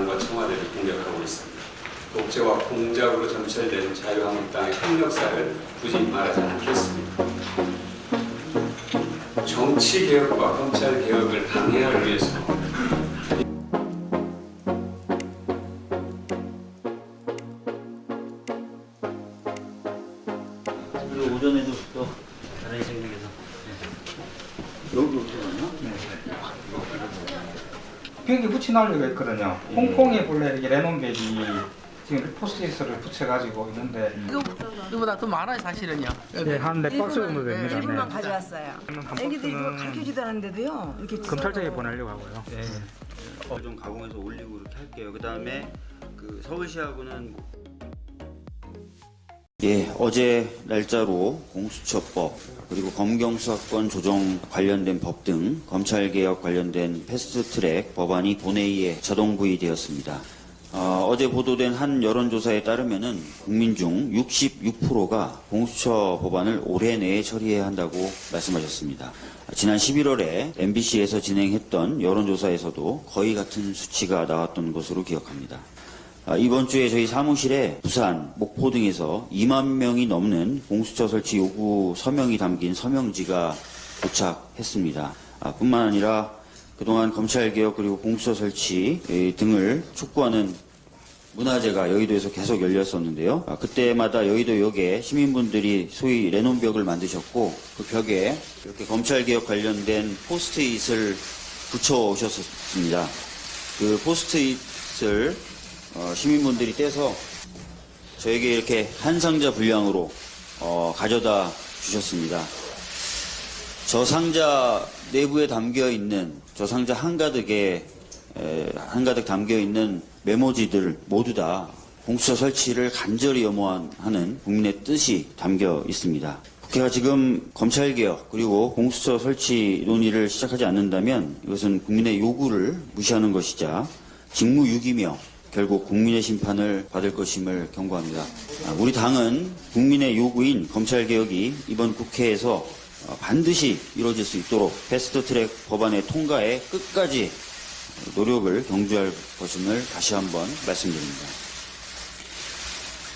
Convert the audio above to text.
당과 청와대를 공격하고 있습니다. 독재와 공작으로 점철된 자유한국당의 흑역사를 굳이 말하지 않겠습니다. 정치 개혁과 검찰 개혁을 방해하기 위해서 그리고 오전에도 또 다른 생각에서 여기 어떻게 가냐? 벽에 붙여놓으려고 했거든요. 홍콩에 본래 이게 레논백이 지금 포스트잇을 붙여가지고 있는데 이거, 이거보다 더 많아요 사실은요. 네, 한네 박스 정도 됩니다. 네. 네. 가져왔어요. 한 애기들 이거 박스는 가르쳐주도 않는데도요. 이렇게 검찰청에 보내려고 하고요. 네. 어, 좀 가공해서 올리고 이렇게 할게요. 그 다음에 그 서울시하고는 예, 어제 날짜로 공수처법 그리고 검경수사권 조정 관련된 법 등 검찰개혁 관련된 패스트트랙 법안이 본회의에 자동 부의되었습니다. 어, 제 보도된 한 여론조사에 따르면 은 국민 중 66%가 공수처 법안을 올해 내에 처리해야 한다고 말씀하셨습니다. 지난 11월에 MBC에서 진행했던 여론조사에서도 거의 같은 수치가 나왔던 것으로 기억합니다. 아, 이번 주에 저희 사무실에 부산, 목포 등에서 2만 명이 넘는 공수처 설치 요구 서명이 담긴 서명지가 도착했습니다. 아, 뿐만 아니라 그동안 검찰개혁 그리고 공수처 설치 에, 등을 촉구하는 문화제가 여의도에서 계속 열렸었는데요. 아, 그때마다 여의도역에 시민분들이 소위 레논벽을 만드셨고 그 벽에 이렇게 검찰개혁 관련된 포스트잇을 붙여 오셨습니다. 그 포스트잇을 어, 시민분들이 떼서 저에게 이렇게 한 상자 분량으로 어, 가져다 주셨습니다. 저 상자 내부에 담겨 있는 저 상자 한가득에 에, 한가득 담겨 있는 메모지들 모두 다 공수처 설치를 간절히 염원하는 국민의 뜻이 담겨 있습니다. 국회가 지금 검찰개혁 그리고 공수처 설치 논의를 시작하지 않는다면 이것은 국민의 요구를 무시하는 것이자 직무유기며 결국 국민의 심판을 받을 것임을 경고합니다. 아, 우리 당은 국민의 요구인 검찰개혁이 이번 국회에서 어, 반드시 이루어질 수 있도록 패스트트랙 법안의 통과에 끝까지 노력을 경주할 것임을 다시 한번 말씀드립니다.